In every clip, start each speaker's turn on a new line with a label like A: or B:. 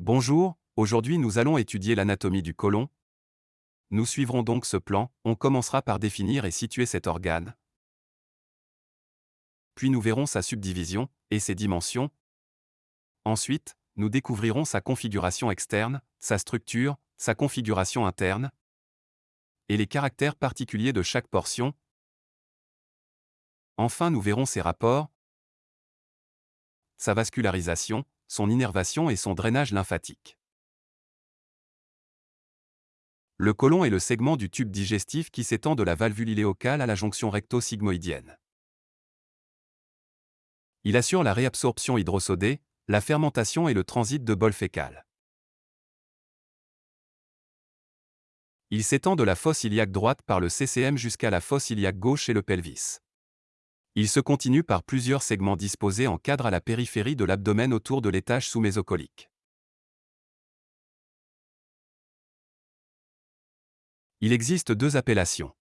A: Bonjour, aujourd'hui nous allons étudier l'anatomie du côlon. Nous suivrons donc ce plan, on commencera par définir et situer cet organe. Puis nous verrons sa subdivision et ses dimensions. Ensuite, nous découvrirons sa configuration externe, sa structure, sa configuration interne et les caractères particuliers de chaque portion. Enfin, nous verrons ses rapports, sa vascularisation, son innervation et son drainage lymphatique. Le côlon est le segment du tube digestif qui s'étend de la valvule iléocale à la jonction recto-sigmoïdienne. Il assure la réabsorption hydrosodée, la fermentation et le transit de bol fécal. Il s'étend de la fosse iliaque droite par le CCM jusqu'à la fosse iliaque gauche et le pelvis. Il se continue par plusieurs segments disposés en cadre à la périphérie de l'abdomen autour de l'étage sous-mésocolique. Il existe deux appellations.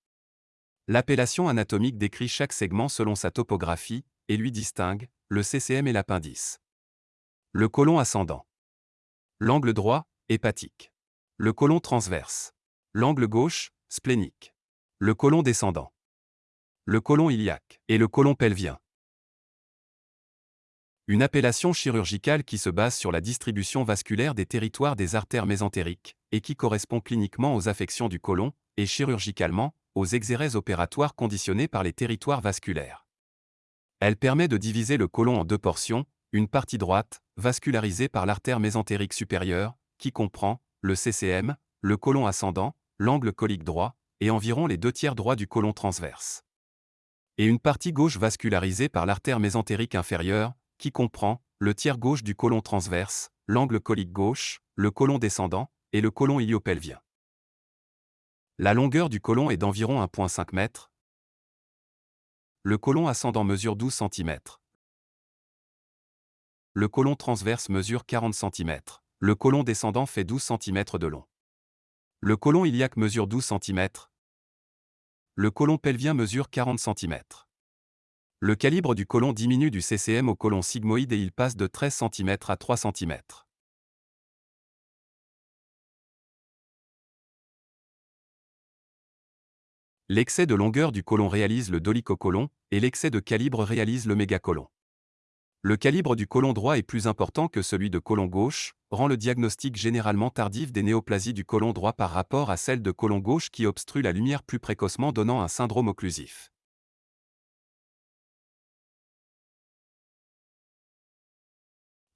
A: L'appellation anatomique décrit chaque segment selon sa topographie et lui distingue le CCM et l'appendice. Le côlon ascendant. L'angle droit, hépatique. Le côlon transverse. L'angle gauche, splénique. Le côlon descendant le côlon iliaque et le côlon pelvien. Une appellation chirurgicale qui se base sur la distribution vasculaire des territoires des artères mésentériques et qui correspond cliniquement aux affections du côlon et chirurgicalement aux exérèses opératoires conditionnées par les territoires vasculaires. Elle permet de diviser le côlon en deux portions, une partie droite, vascularisée par l'artère mésentérique supérieure, qui comprend le CCM, le côlon ascendant, l'angle colique droit, et environ les deux tiers droits du côlon transverse et une partie gauche vascularisée par l'artère mésentérique inférieure, qui comprend le tiers gauche du côlon transverse, l'angle colique gauche, le côlon descendant et le côlon iliopelvien. La longueur du côlon est d'environ 1,5 m. Le côlon ascendant mesure 12 cm. Le côlon transverse mesure 40 cm. Le côlon descendant fait 12 cm de long. Le côlon iliaque mesure 12 cm, le côlon pelvien mesure 40 cm. Le calibre du côlon diminue du CCM au côlon sigmoïde et il passe de 13 cm à 3 cm. L'excès de longueur du côlon réalise le dolichocolon, et l'excès de calibre réalise le mégacolon. Le calibre du côlon droit est plus important que celui de côlon gauche, rend le diagnostic généralement tardif des néoplasies du côlon droit par rapport à celle de côlon gauche qui obstrue la lumière plus précocement donnant un syndrome occlusif.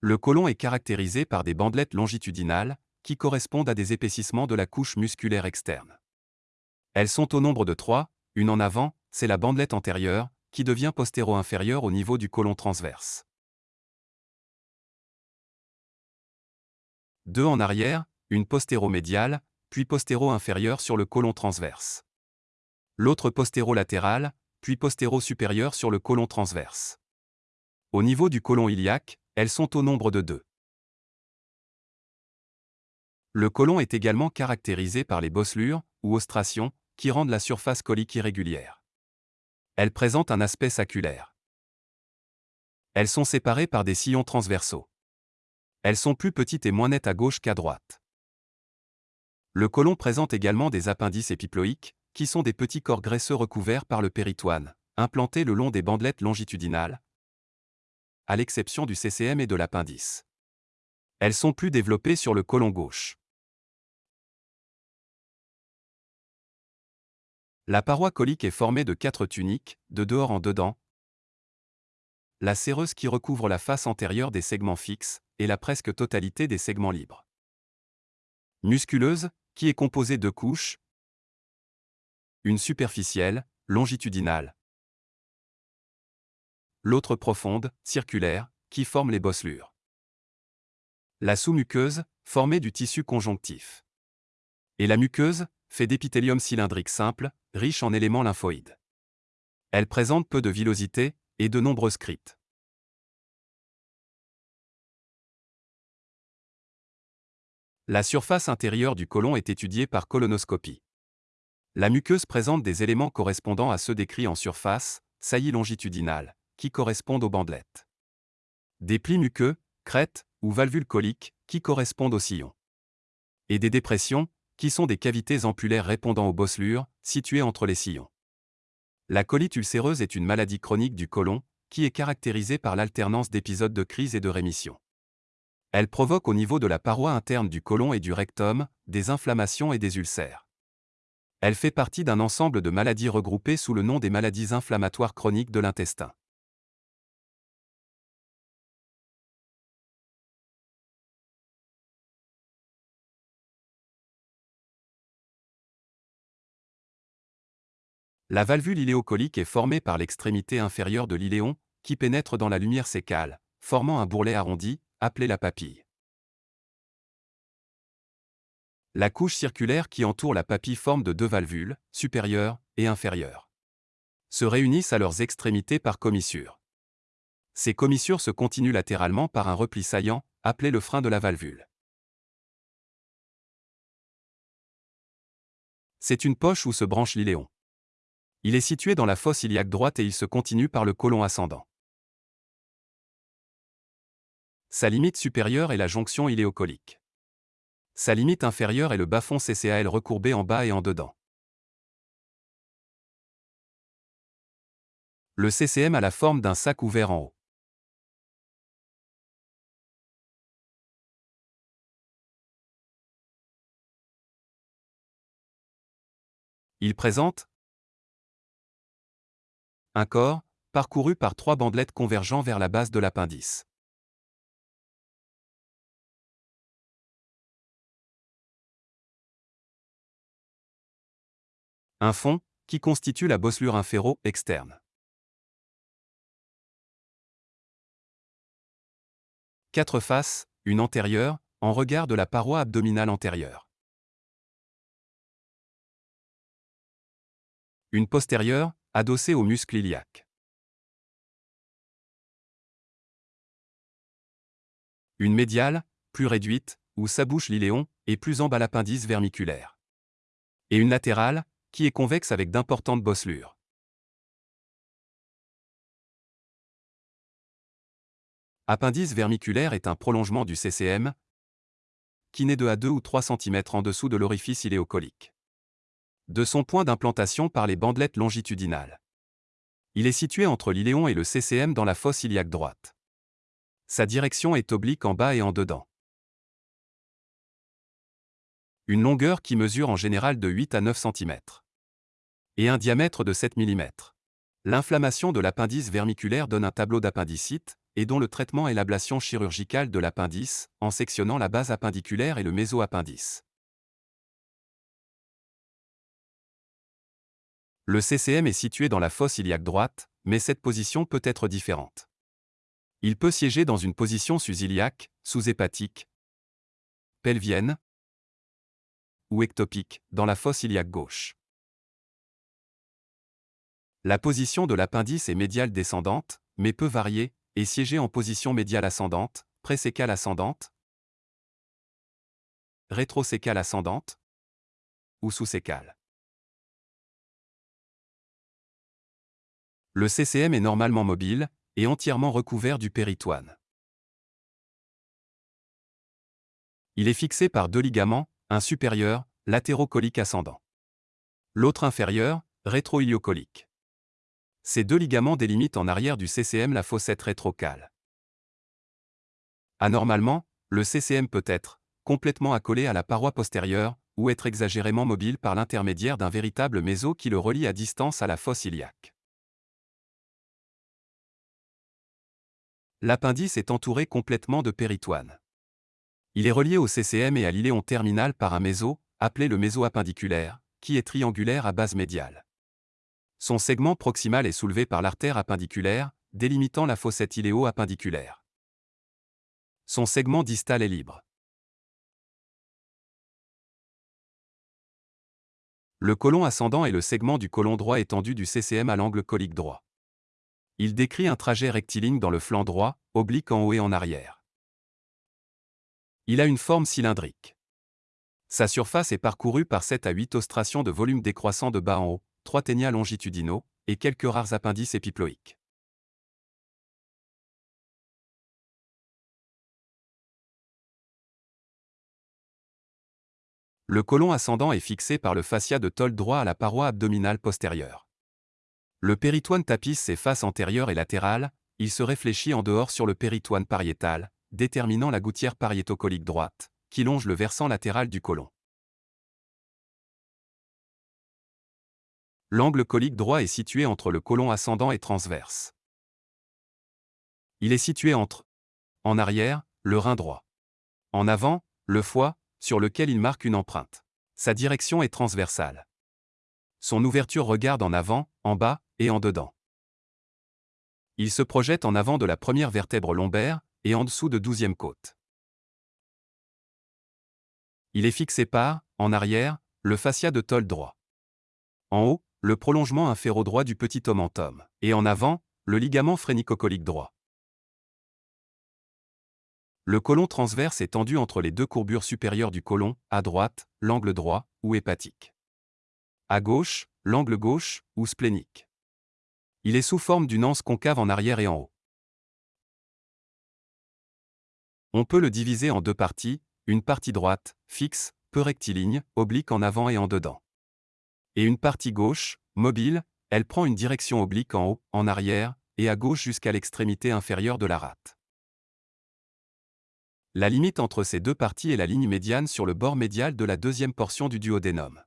A: Le côlon est caractérisé par des bandelettes longitudinales, qui correspondent à des épaississements de la couche musculaire externe. Elles sont au nombre de trois, une en avant, c'est la bandelette antérieure, qui devient postéro-inférieure au niveau du côlon transverse. Deux en arrière, une postéro-médiale, puis postéro-inférieure sur le côlon transverse. L'autre postéro-latérale, puis postéro-supérieure sur le côlon transverse. Au niveau du côlon iliaque, elles sont au nombre de deux. Le côlon est également caractérisé par les bosselures, ou ostrations, qui rendent la surface colique irrégulière. Elles présentent un aspect saculaire. Elles sont séparées par des sillons transversaux. Elles sont plus petites et moins nettes à gauche qu'à droite. Le côlon présente également des appendices épiploïques, qui sont des petits corps graisseux recouverts par le péritoine, implantés le long des bandelettes longitudinales, à l'exception du CCM et de l'appendice. Elles sont plus développées sur le côlon gauche. La paroi colique est formée de quatre tuniques, de dehors en dedans. La séreuse qui recouvre la face antérieure des segments fixes, et la presque totalité des segments libres. Musculeuse, qui est composée de couches. Une superficielle, longitudinale. L'autre profonde, circulaire, qui forme les bosselures. La sous-muqueuse, formée du tissu conjonctif. Et la muqueuse, fait d'épithélium cylindrique simple, riche en éléments lymphoïdes. Elle présente peu de villosité et de nombreuses crites. La surface intérieure du côlon est étudiée par colonoscopie. La muqueuse présente des éléments correspondant à ceux décrits en surface, saillies longitudinales, qui correspondent aux bandelettes. Des plis muqueux, crêtes ou valvules coliques qui correspondent aux sillons. Et des dépressions, qui sont des cavités ampulaires répondant aux bosselures, situées entre les sillons. La colite ulcéreuse est une maladie chronique du côlon, qui est caractérisée par l'alternance d'épisodes de crise et de rémission. Elle provoque au niveau de la paroi interne du côlon et du rectum des inflammations et des ulcères. Elle fait partie d'un ensemble de maladies regroupées sous le nom des maladies inflammatoires chroniques de l'intestin. La valvule iléocolique est formée par l'extrémité inférieure de l'iléon, qui pénètre dans la lumière sécale, formant un bourrelet arrondi, appelé la papille. La couche circulaire qui entoure la papille forme de deux valvules, supérieure et inférieure. Se réunissent à leurs extrémités par commissure. Ces commissures se continuent latéralement par un repli saillant, appelé le frein de la valvule. C'est une poche où se branche l'iléon. Il est situé dans la fosse iliaque droite et il se continue par le côlon ascendant. Sa limite supérieure est la jonction iléocolique. Sa limite inférieure est le bas-fond CCAL recourbé en bas et en dedans. Le CCM a la forme d'un sac ouvert en haut. Il présente un corps, parcouru par trois bandelettes convergeant vers la base de l'appendice. Un fond, qui constitue la bosselure inféro externe. Quatre faces, une antérieure, en regard de la paroi abdominale antérieure. Une postérieure, adossée au muscle iliaque. Une médiale, plus réduite, où s'abouche l'iléon, et plus en bas l'appendice vermiculaire. Et une latérale, qui est convexe avec d'importantes bosselures. Appendice vermiculaire est un prolongement du CCM, qui naît de à 2 ou 3 cm en dessous de l'orifice iléocolique de son point d'implantation par les bandelettes longitudinales. Il est situé entre l'iléon et le CCM dans la fosse iliaque droite. Sa direction est oblique en bas et en dedans. Une longueur qui mesure en général de 8 à 9 cm. Et un diamètre de 7 mm. L'inflammation de l'appendice vermiculaire donne un tableau d'appendicite, et dont le traitement est l'ablation chirurgicale de l'appendice, en sectionnant la base appendiculaire et le mésoappendice. Le CCM est situé dans la fosse iliaque droite, mais cette position peut être différente. Il peut siéger dans une position sus-iliaque, sous-hépatique, pelvienne ou ectopique, dans la fosse iliaque gauche. La position de l'appendice est médiale descendante, mais peut varier, et siéger en position médiale ascendante, présécale ascendante, rétrosécale ascendante ou sous-sécale. Le CCM est normalement mobile et entièrement recouvert du péritoine. Il est fixé par deux ligaments, un supérieur, latérocolique ascendant. L'autre inférieur, rétroiliocolique. Ces deux ligaments délimitent en arrière du CCM la fossette rétrocale. Anormalement, le CCM peut être complètement accolé à la paroi postérieure ou être exagérément mobile par l'intermédiaire d'un véritable méso qui le relie à distance à la fosse iliaque. L'appendice est entouré complètement de péritoine. Il est relié au CCM et à l'iléon terminal par un méso, appelé le méso appendiculaire, qui est triangulaire à base médiale. Son segment proximal est soulevé par l'artère appendiculaire, délimitant la fossette iléo-appendiculaire. Son segment distal est libre. Le côlon ascendant est le segment du côlon droit étendu du CCM à l'angle colique droit. Il décrit un trajet rectiligne dans le flanc droit, oblique en haut et en arrière. Il a une forme cylindrique. Sa surface est parcourue par 7 à 8 ostrations de volume décroissant de bas en haut, 3 ténias longitudinaux, et quelques rares appendices épiploïques. Le côlon ascendant est fixé par le fascia de tôle droit à la paroi abdominale postérieure. Le péritoine tapisse ses faces antérieures et latérales, il se réfléchit en dehors sur le péritoine pariétal, déterminant la gouttière pariétocolique droite, qui longe le versant latéral du côlon. L'angle colique droit est situé entre le côlon ascendant et transverse. Il est situé entre en arrière, le rein droit. En avant, le foie, sur lequel il marque une empreinte. Sa direction est transversale. Son ouverture regarde en avant, en bas et en dedans. Il se projette en avant de la première vertèbre lombaire et en dessous de douzième côte. Il est fixé par, en arrière, le fascia de tôle droit. En haut, le prolongement inférodroit du petit omentum, et en avant, le ligament phrénicocolique droit. Le côlon transverse est tendu entre les deux courbures supérieures du côlon, à droite, l'angle droit, ou hépatique. À gauche, l'angle gauche, ou splénique. Il est sous forme d'une anse concave en arrière et en haut. On peut le diviser en deux parties, une partie droite, fixe, peu rectiligne, oblique en avant et en dedans et une partie gauche, mobile, elle prend une direction oblique en haut, en arrière, et à gauche jusqu'à l'extrémité inférieure de la rate. La limite entre ces deux parties est la ligne médiane sur le bord médial de la deuxième portion du duodénum.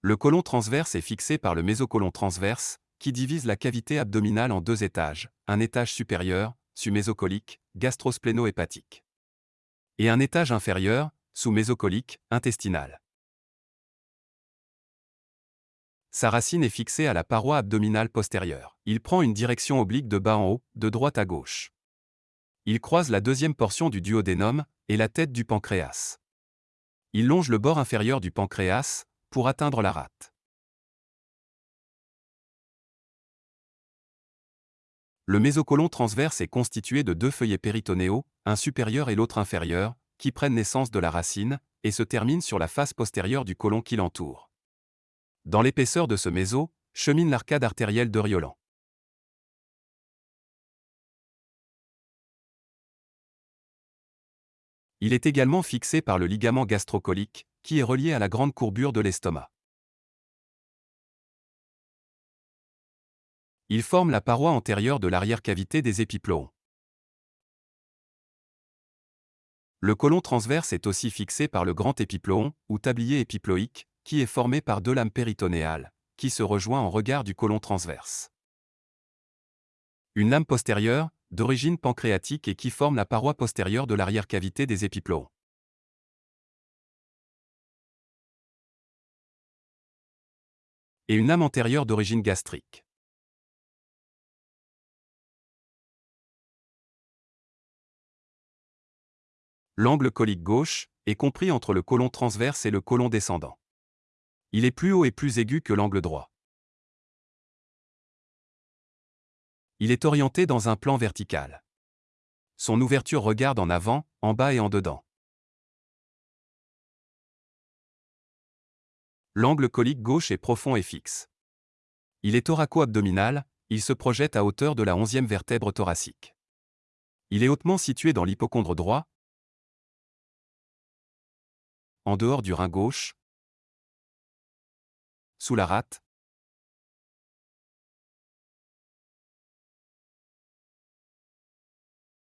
A: Le côlon transverse est fixé par le mésocolon transverse, qui divise la cavité abdominale en deux étages, un étage supérieur, sumésocolique, gastrospléno-hépatique et un étage inférieur, sous mésocolique, intestinal. Sa racine est fixée à la paroi abdominale postérieure. Il prend une direction oblique de bas en haut, de droite à gauche. Il croise la deuxième portion du duodénum et la tête du pancréas. Il longe le bord inférieur du pancréas pour atteindre la rate. Le mésocolon transverse est constitué de deux feuillets péritonéaux, un supérieur et l'autre inférieur, qui prennent naissance de la racine, et se terminent sur la face postérieure du côlon qui l'entoure. Dans l'épaisseur de ce méso, chemine l'arcade artérielle de Riolan. Il est également fixé par le ligament gastrocolique, qui est relié à la grande courbure de l'estomac. Il forme la paroi antérieure de l'arrière-cavité des épiploons. Le côlon transverse est aussi fixé par le grand épiploon, ou tablier épiploïque, qui est formé par deux lames péritonéales, qui se rejoint en regard du côlon transverse. Une lame postérieure, d'origine pancréatique et qui forme la paroi postérieure de l'arrière-cavité des épiploons. Et une lame antérieure d'origine gastrique. L'angle colique gauche est compris entre le côlon transverse et le côlon descendant. Il est plus haut et plus aigu que l'angle droit. Il est orienté dans un plan vertical. Son ouverture regarde en avant, en bas et en dedans. L'angle colique gauche est profond et fixe. Il est thoraco-abdominal, il se projette à hauteur de la onzième vertèbre thoracique. Il est hautement situé dans l'hypochondre droit, en dehors du rein gauche, sous la rate,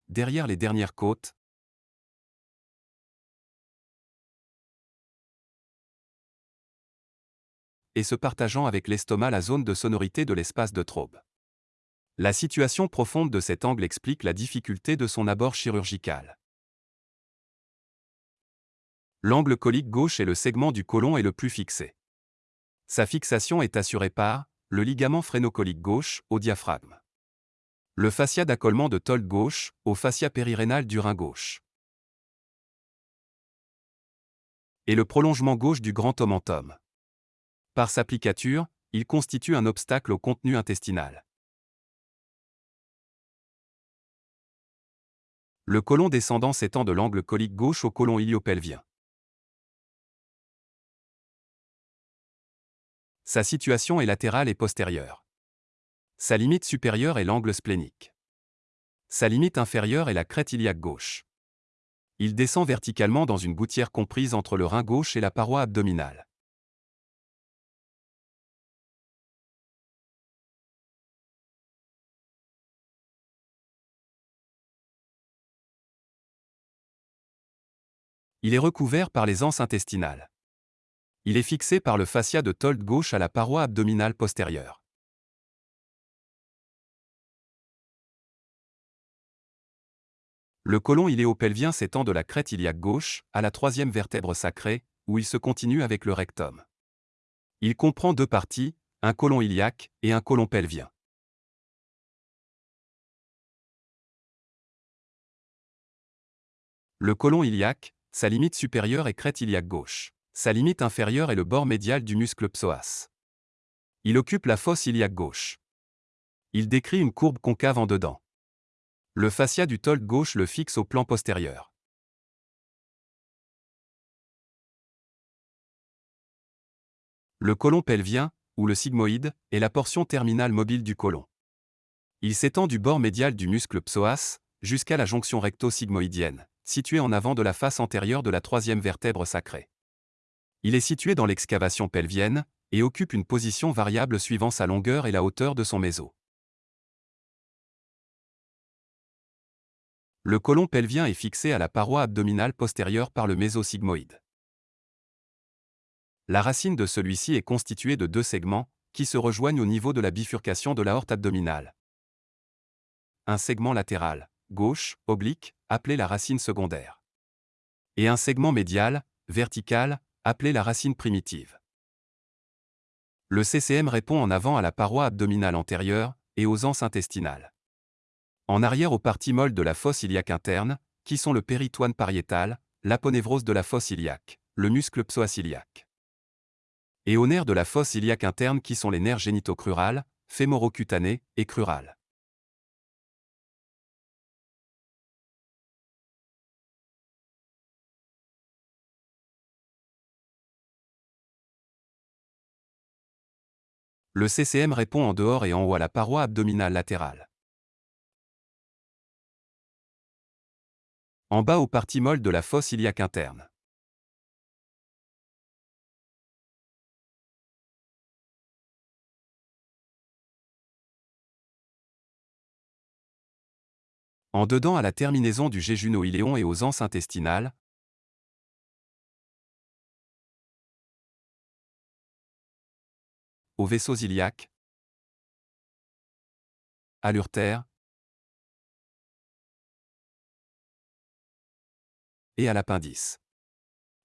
A: derrière les dernières côtes, et se partageant avec l'estomac la zone de sonorité de l'espace de Traube. La situation profonde de cet angle explique la difficulté de son abord chirurgical. L'angle colique gauche est le segment du côlon est le plus fixé. Sa fixation est assurée par le ligament phrénocolique gauche au diaphragme. Le fascia d'accolement de tôle gauche au fascia périrénal du rein gauche. Et le prolongement gauche du grand omentum. Par sa plicature, il constitue un obstacle au contenu intestinal. Le côlon descendant s'étend de l'angle colique gauche au côlon iliopelvien. Sa situation est latérale et postérieure. Sa limite supérieure est l'angle splénique. Sa limite inférieure est la crête iliaque gauche. Il descend verticalement dans une gouttière comprise entre le rein gauche et la paroi abdominale. Il est recouvert par les anses intestinales. Il est fixé par le fascia de Told gauche à la paroi abdominale postérieure. Le côlon iléopelvien s'étend de la crête iliaque gauche à la troisième vertèbre sacrée, où il se continue avec le rectum. Il comprend deux parties, un côlon iliaque et un côlon pelvien. Le côlon iliaque, sa limite supérieure est crête iliaque gauche. Sa limite inférieure est le bord médial du muscle psoas. Il occupe la fosse iliaque gauche. Il décrit une courbe concave en dedans. Le fascia du tolt gauche le fixe au plan postérieur. Le côlon pelvien, ou le sigmoïde, est la portion terminale mobile du côlon. Il s'étend du bord médial du muscle psoas jusqu'à la jonction recto-sigmoïdienne situé en avant de la face antérieure de la troisième vertèbre sacrée. Il est situé dans l'excavation pelvienne et occupe une position variable suivant sa longueur et la hauteur de son méso. Le côlon pelvien est fixé à la paroi abdominale postérieure par le mésosigmoïde. La racine de celui-ci est constituée de deux segments, qui se rejoignent au niveau de la bifurcation de l'aorte abdominale. Un segment latéral, gauche, oblique, appelé la racine secondaire. Et un segment médial, vertical, appelé la racine primitive. Le CCM répond en avant à la paroi abdominale antérieure et aux anses intestinales. En arrière aux parties molles de la fosse iliaque interne, qui sont le péritoine pariétal, l'aponévrose de la fosse iliaque, le muscle psoasiliaque. Et aux nerfs de la fosse iliaque interne qui sont les nerfs génitocrurales, fémorocutanés et crurales. Le CCM répond en dehors et en haut à la paroi abdominale latérale. En bas aux parties molles de la fosse iliaque interne. En dedans à la terminaison du jéjuno-iléon et aux anses intestinales, aux vaisseaux iliaques, à l'urtère et à l'appendice.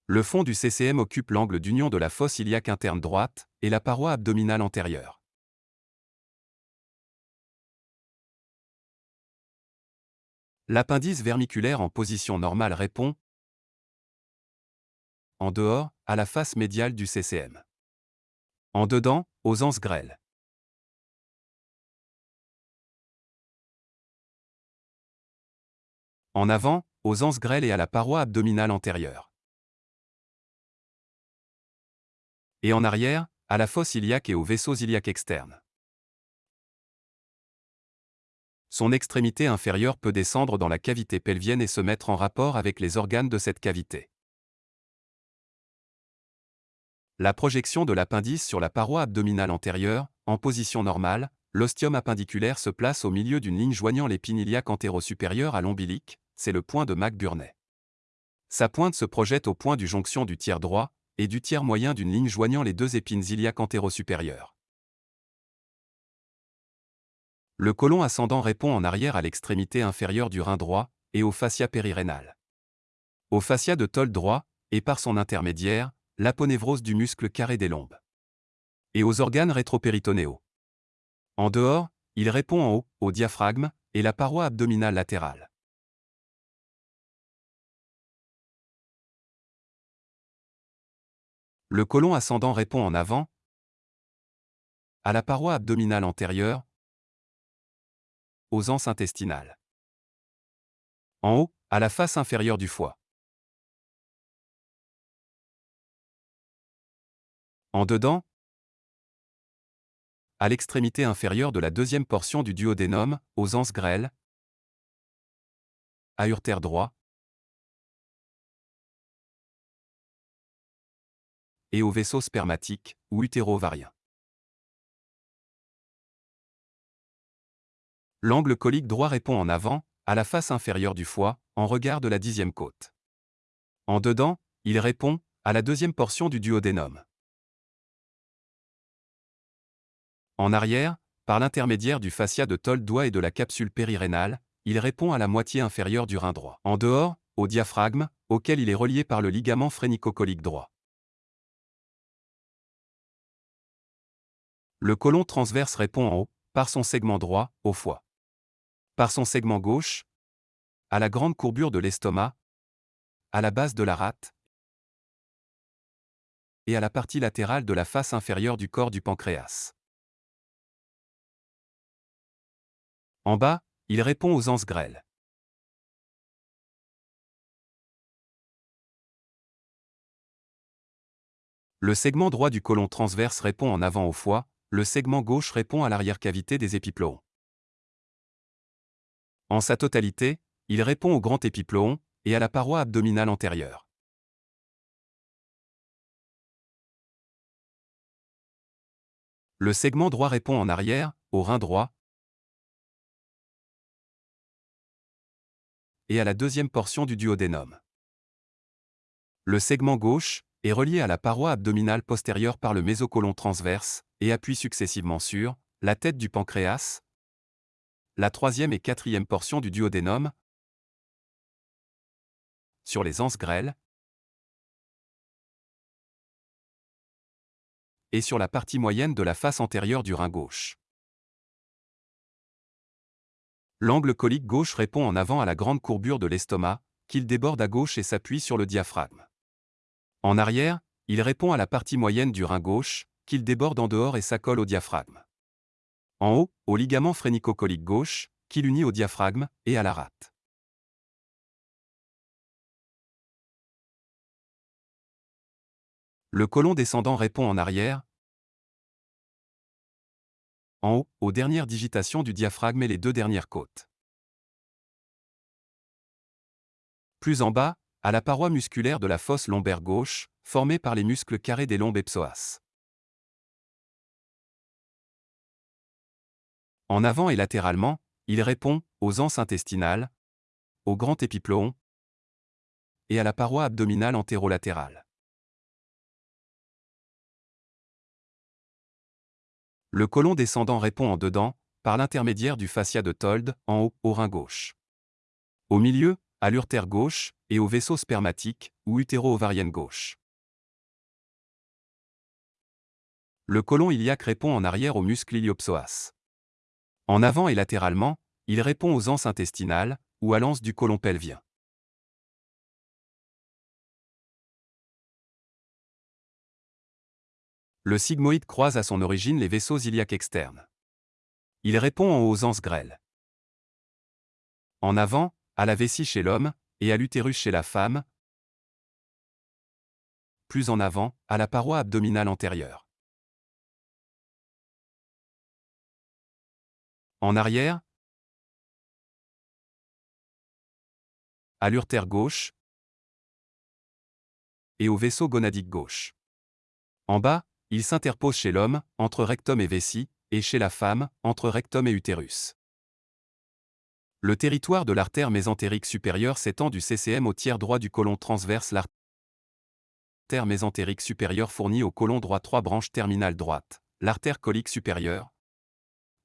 A: Le fond du CCM occupe l'angle d'union de la fosse iliaque interne droite et la paroi abdominale antérieure. L'appendice vermiculaire en position normale répond en dehors à la face médiale du CCM. En dedans, aux anses grêles. En avant, aux anses grêles et à la paroi abdominale antérieure. Et en arrière, à la fosse iliaque et aux vaisseaux iliaques externes. Son extrémité inférieure peut descendre dans la cavité pelvienne et se mettre en rapport avec les organes de cette cavité. La projection de l'appendice sur la paroi abdominale antérieure, en position normale, l'ostium appendiculaire se place au milieu d'une ligne joignant l'épine iliaque antéro-supérieure à l'ombilique, c'est le point de McBurney. Sa pointe se projette au point du jonction du tiers droit et du tiers moyen d'une ligne joignant les deux épines iliaques antéro-supérieures. Le côlon ascendant répond en arrière à l'extrémité inférieure du rein droit et au fascia périrénal. Au fascia de tol droit, et par son intermédiaire, l'aponévrose du muscle carré des lombes. Et aux organes rétropéritonéaux. En dehors, il répond en haut, au diaphragme, et la paroi abdominale latérale. Le côlon ascendant répond en avant, à la paroi abdominale antérieure, aux anses intestinales. En haut, à la face inférieure du foie. En dedans, à l'extrémité inférieure de la deuxième portion du duodénum, aux anses grêles, aortaire droit, et au vaisseau spermatique, ou utéro-ovarien. L'angle colique droit répond en avant, à la face inférieure du foie, en regard de la dixième côte. En dedans, il répond, à la deuxième portion du duodénum. En arrière, par l'intermédiaire du fascia de Toldois et de la capsule périrénale, il répond à la moitié inférieure du rein droit. En dehors, au diaphragme, auquel il est relié par le ligament phrénicocolique droit. Le côlon transverse répond en haut, par son segment droit, au foie. Par son segment gauche, à la grande courbure de l'estomac, à la base de la rate, et à la partie latérale de la face inférieure du corps du pancréas. En bas, il répond aux anses grêles. Le segment droit du côlon transverse répond en avant au foie, le segment gauche répond à l'arrière-cavité des épiploons. En sa totalité, il répond au grand épiploon et à la paroi abdominale antérieure. Le segment droit répond en arrière, au rein droit, et à la deuxième portion du duodénum. Le segment gauche est relié à la paroi abdominale postérieure par le mésocolon transverse et appuie successivement sur la tête du pancréas, la troisième et quatrième portion du duodénum, sur les anses grêles, et sur la partie moyenne de la face antérieure du rein gauche. L'angle colique gauche répond en avant à la grande courbure de l'estomac, qu'il déborde à gauche et s'appuie sur le diaphragme. En arrière, il répond à la partie moyenne du rein gauche, qu'il déborde en dehors et s'accole au diaphragme. En haut, au ligament phrénicocolique gauche, qui l'unit au diaphragme et à la rate. Le côlon descendant répond en arrière, en haut, aux dernières digitations du diaphragme et les deux dernières côtes. Plus en bas, à la paroi musculaire de la fosse lombaire gauche, formée par les muscles carrés des lombes et psoas. En avant et latéralement, il répond aux anses intestinales, au grand épiploon et à la paroi abdominale antérolatérale. Le côlon descendant répond en dedans, par l'intermédiaire du fascia de Told, en haut, au rein gauche. Au milieu, à l'urtère gauche, et au vaisseau spermatique, ou utéro-ovarienne gauche. Le côlon iliaque répond en arrière au muscle iliopsoas. En avant et latéralement, il répond aux anses intestinales, ou à l'anse du côlon pelvien. Le sigmoïde croise à son origine les vaisseaux iliaques externes. Il répond aux anses grêles. En avant, à la vessie chez l'homme, et à l'utérus chez la femme. Plus en avant, à la paroi abdominale antérieure. En arrière, à l'urtère gauche et au vaisseau gonadique gauche. En bas, il s'interpose chez l'homme, entre rectum et vessie, et chez la femme, entre rectum et utérus. Le territoire de l'artère mésentérique supérieure s'étend du CCM au tiers droit du côlon transverse. L'artère mésentérique supérieure fournit au côlon droit trois branches terminales droites. L'artère colique supérieure,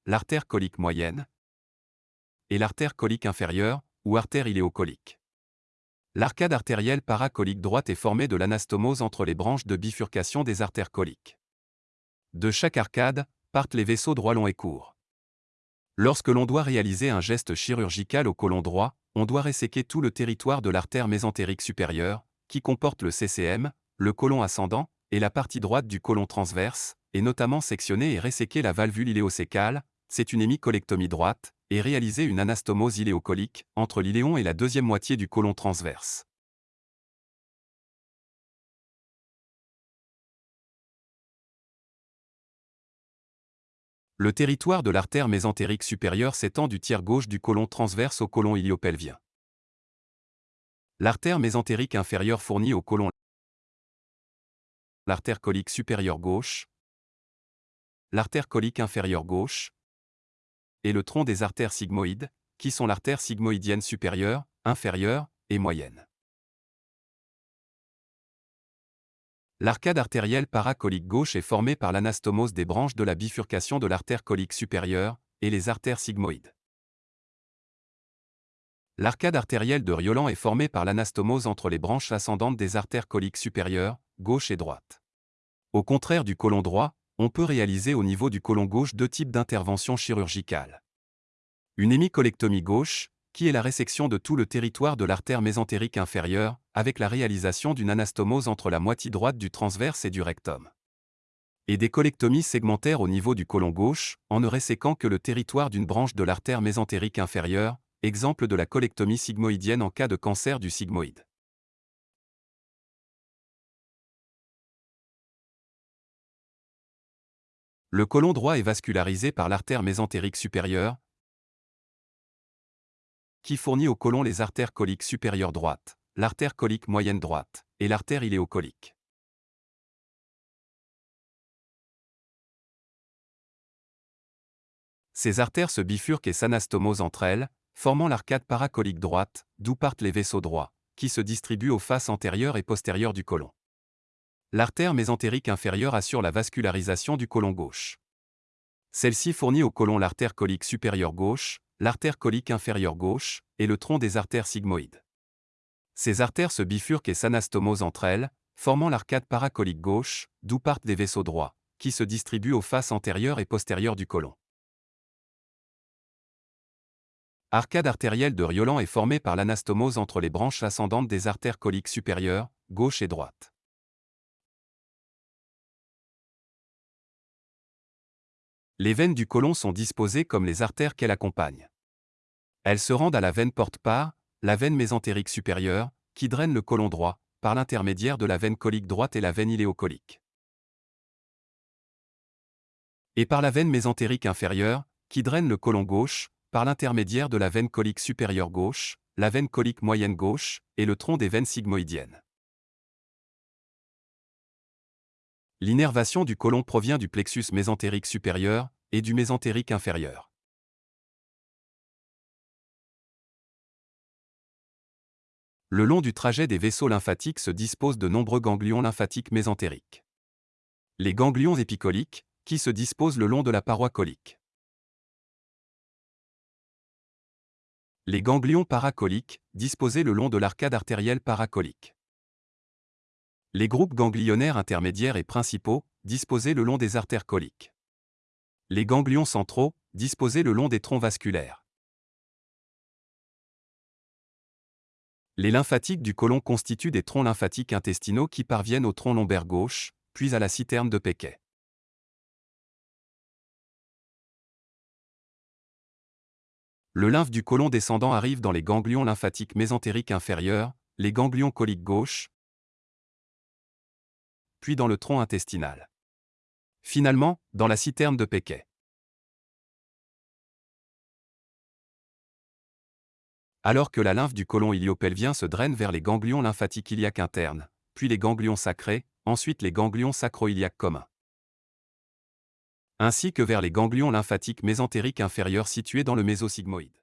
A: l'artère colique moyenne et l'artère colique inférieure, ou artère iléocolique. L'arcade artérielle paracolique droite est formée de l'anastomose entre les branches de bifurcation des artères coliques. De chaque arcade, partent les vaisseaux droits longs et courts. Lorsque l'on doit réaliser un geste chirurgical au côlon droit, on doit resséquer tout le territoire de l'artère mésentérique supérieure, qui comporte le CCM, le côlon ascendant, et la partie droite du côlon transverse, et notamment sectionner et resséquer la valvule iléocécale, c'est une hémicolectomie droite, et réaliser une anastomose iléocolique entre l'iléon et la deuxième moitié du côlon transverse. Le territoire de l'artère mésentérique supérieure s'étend du tiers gauche du côlon transverse au côlon iliopelvien. L'artère mésentérique inférieure fournit au côlon l'artère colique supérieure gauche, l'artère colique inférieure gauche, et le tronc des artères sigmoïdes, qui sont l'artère sigmoïdienne supérieure, inférieure et moyenne. L'arcade artérielle paracolique gauche est formée par l'anastomose des branches de la bifurcation de l'artère colique supérieure et les artères sigmoïdes. L'arcade artérielle de Riolan est formée par l'anastomose entre les branches ascendantes des artères coliques supérieures, gauche et droite. Au contraire du côlon droit, on peut réaliser au niveau du côlon gauche deux types d'interventions chirurgicales. Une hémicolectomie gauche, qui est la résection de tout le territoire de l'artère mésentérique inférieure, avec la réalisation d'une anastomose entre la moitié droite du transverse et du rectum. Et des colectomies segmentaires au niveau du côlon gauche, en ne resséquant que le territoire d'une branche de l'artère mésentérique inférieure, exemple de la colectomie sigmoïdienne en cas de cancer du sigmoïde. Le côlon droit est vascularisé par l'artère mésentérique supérieure, qui fournit au côlon les artères coliques supérieures droites, l'artère colique moyenne droite et l'artère iléocolique. Ces artères se bifurquent et s'anastomosent entre elles, formant l'arcade paracolique droite, d'où partent les vaisseaux droits, qui se distribuent aux faces antérieures et postérieures du côlon. L'artère mésentérique inférieure assure la vascularisation du côlon gauche. Celle-ci fournit au côlon l'artère colique supérieure gauche, l'artère colique inférieure gauche et le tronc des artères sigmoïdes. Ces artères se bifurquent et s'anastomosent entre elles, formant l'arcade paracolique gauche, d'où partent des vaisseaux droits, qui se distribuent aux faces antérieures et postérieures du côlon. Arcade artérielle de Riolan est formée par l'anastomose entre les branches ascendantes des artères coliques supérieures, gauche et droite. Les veines du côlon sont disposées comme les artères qu'elles accompagnent. Elles se rendent à la veine porte-part, la veine mésentérique supérieure, qui draine le côlon droit, par l'intermédiaire de la veine colique droite et la veine iléocolique. Et par la veine mésentérique inférieure, qui draine le côlon gauche, par l'intermédiaire de la veine colique supérieure gauche, la veine colique moyenne gauche et le tronc des veines sigmoïdiennes. L'innervation du côlon provient du plexus mésentérique supérieur et du mésentérique inférieur. Le long du trajet des vaisseaux lymphatiques se disposent de nombreux ganglions lymphatiques mésentériques. Les ganglions épicoliques, qui se disposent le long de la paroi colique. Les ganglions paracoliques, disposés le long de l'arcade artérielle paracolique. Les groupes ganglionnaires intermédiaires et principaux, disposés le long des artères coliques. Les ganglions centraux, disposés le long des troncs vasculaires. Les lymphatiques du côlon constituent des troncs lymphatiques intestinaux qui parviennent au tronc lombaire gauche, puis à la citerne de Péquet. Le lymphe du côlon descendant arrive dans les ganglions lymphatiques mésentériques inférieurs, les ganglions coliques gauche, puis dans le tronc intestinal. Finalement, dans la citerne de Péquet. Alors que la lymphe du côlon iliopelvien se draine vers les ganglions lymphatiques iliaques internes, puis les ganglions sacrés, ensuite les ganglions sacro-iliaques communs ainsi que vers les ganglions lymphatiques mésentériques inférieurs situés dans le mésosigmoïde.